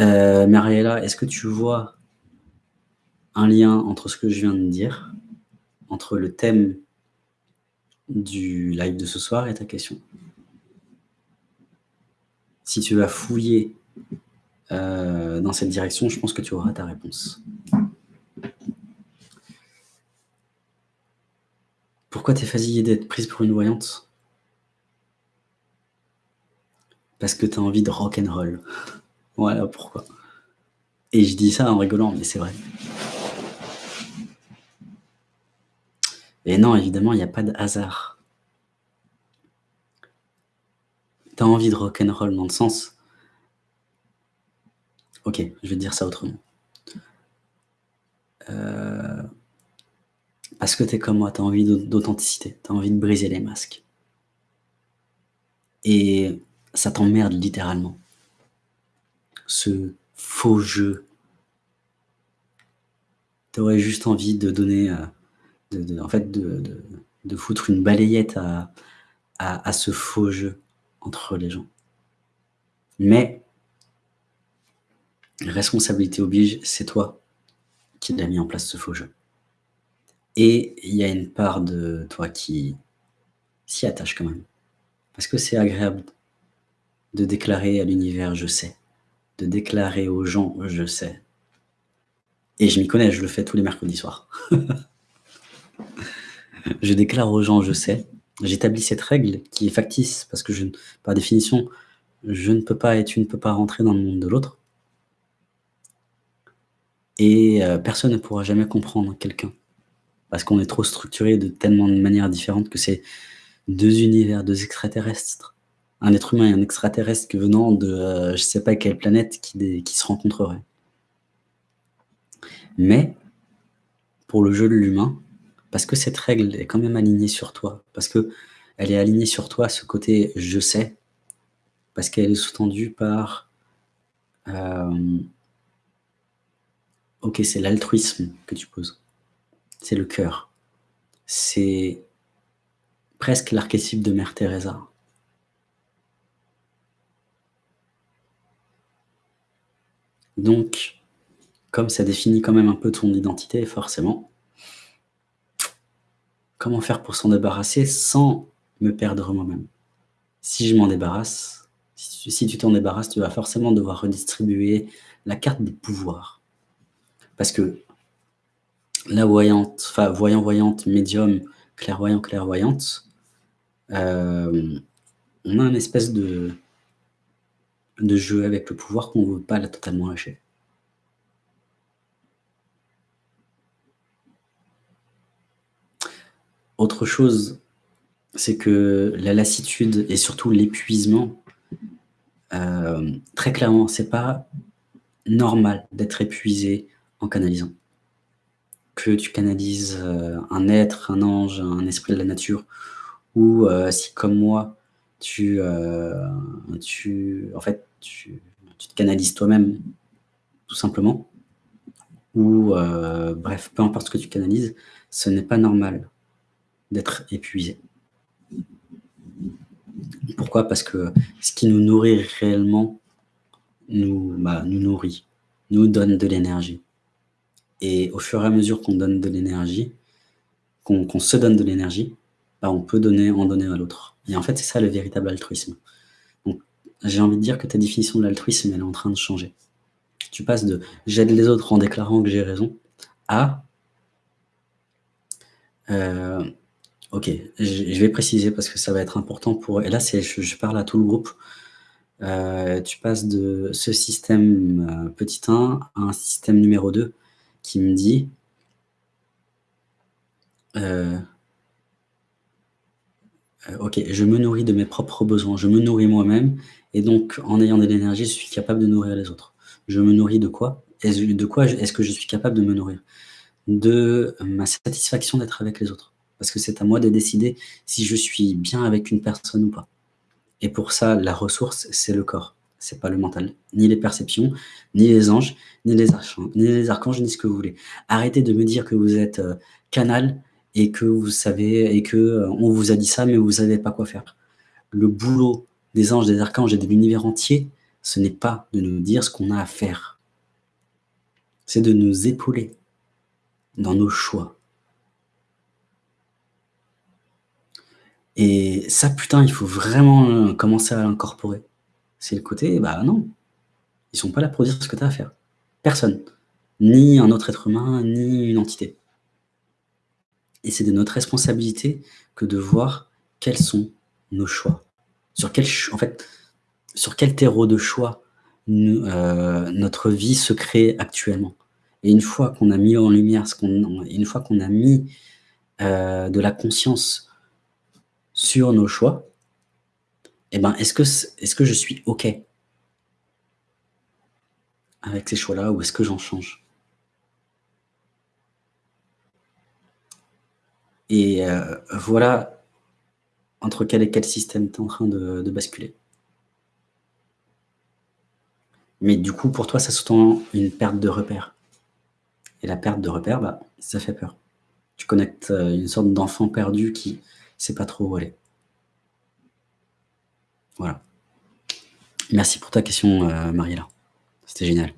Euh, est-ce que tu vois un lien entre ce que je viens de dire, entre le thème du live de ce soir et ta question? Si tu vas fouiller euh, dans cette direction, je pense que tu auras ta réponse. Pourquoi t'es fatiguée d'être prise pour une voyante? Parce que tu as envie de rock'n'roll. Voilà pourquoi? Et je dis ça en rigolant, mais c'est vrai. Et non, évidemment, il n'y a pas de hasard. Tu as envie de rock'n'roll dans le sens... Ok, je vais dire ça autrement. Euh, parce que tu es comme moi, tu as envie d'authenticité, tu as envie de briser les masques. Et ça t'emmerde littéralement. Ce faux jeu. Tu aurais juste envie de donner, euh, en fait, de, foutre une balayette à, à, ce faux jeu entre les gens. Mais, responsabilité oblige, c'est toi qui l'as mis en place ce faux jeu. Et il y a une part de toi qui s'y attache quand même. Parce que c'est agréable de déclarer à l'univers « je sais », de déclarer aux gens « je sais ». Et je m'y connais, je le fais tous les mercredis soirs. je déclare aux gens « je sais ». J'établis cette règle qui est factice, parce que par définition, je ne peux pas et tu ne peux pas rentrer dans le monde de l'autre. Et euh, personne ne pourra jamais comprendre quelqu'un parce qu'on est trop structuré de tellement de manières différentes que c'est deux univers, deux extraterrestres. Un être humain et un extraterrestre venant de euh, je ne sais pas quelle planète qui, se rencontreraient. Mais, pour le jeu de l'humain, parce que cette règle est quand même alignée sur toi, parce que elle est alignée sur toi, ce côté « je sais », parce qu'elle est sous-tendue par... Euh, ok, c'est l'altruisme que tu poses c'est le cœur. C'est presque l'archétype de Mère Teresa. Donc, comme ça définit quand même un peu ton identité, forcément, comment faire pour s'en débarrasser sans me perdre moi-même? Si je m'en débarrasse, si tu t'en débarrasses, tu vas forcément devoir redistribuer la carte des pouvoirs. Parce que la voyante, enfin voyant-voyante, médium, clairvoyant-clairvoyante, euh, on a une espèce de, de jeu avec le pouvoir qu'on ne veut pas la totalement lâcher. Autre chose, c'est que la lassitude et surtout l'épuisement, euh, très clairement, c'est pas normal d'être épuisé en canalisant que tu canalises euh, un être, un ange, un esprit de la nature, ou euh, si comme moi, tu, tu, en fait, tu, te canalises toi-même, tout simplement, ou bref, peu importe ce que tu canalises, ce n'est pas normal d'être épuisé. Pourquoi? Parce que ce qui nous nourrit réellement nous, bah, nous nourrit, nous donne de l'énergie. Et au fur et à mesure qu'on donne de l'énergie, qu'on se donne de l'énergie, bah, on peut donner, en donner à l'autre. Et en fait, c'est ça le véritable altruisme. J'ai envie de dire que ta définition de l'altruisme, elle est en train de changer. Tu passes de « j'aide les autres en déclarant que j'ai raison » à euh, Ok, je, vais préciser parce que ça va être important pour... Et là, je, je parle à tout le groupe. Euh, tu passes de ce système euh, petit 1 à un système numéro 2 qui me dit Ok, je me nourris de mes propres besoins, je me nourris moi-même, et donc en ayant de l'énergie, je suis capable de nourrir les autres. Je me nourris de quoi? De quoi est-ce que je suis capable de me nourrir? De ma satisfaction d'être avec les autres. Parce que c'est à moi de décider si je suis bien avec une personne ou pas. Et pour ça, la ressource, c'est le corps c'est pas le mental, ni les perceptions, ni les anges, ni les, archanges, ni les archanges, ni ce que vous voulez. Arrêtez de me dire que vous êtes euh, canal et que vous savez, et que euh, on vous a dit ça, mais vous savez pas quoi faire. Le boulot des anges, des archanges et de l'univers entier, ce n'est pas de nous dire ce qu'on a à faire. C'est de nous épauler dans nos choix. Et ça, putain, il faut vraiment, heu, commencer à l'incorporer. C'est le côté, bah non, ils sont pas là pour dire ce que tu as à faire. Personne. Ni un autre être humain, ni une entité. Et c'est de notre responsabilité que de voir quels sont nos choix. Sur quel en fait, sur quel terreau de choix heu, notre vie se crée actuellement? Et une fois qu'on a mis en lumière une fois qu'on a mis, heu, de la conscience sur nos choix, et ben, est-ce que je suis OK avec ces choix-là ou est-ce que j'en change? Et heu, voilà entre quel et quel système tu es en train de basculer. Mais du coup, pour toi, ça sous-tend une perte de repères. Et la perte de repères, bah, ça fait peur. Tu connectes, heu, une sorte d'enfant perdu qui sait pas trop où aller. Voilà. Merci pour ta question, heu, Mariella. C'était génial.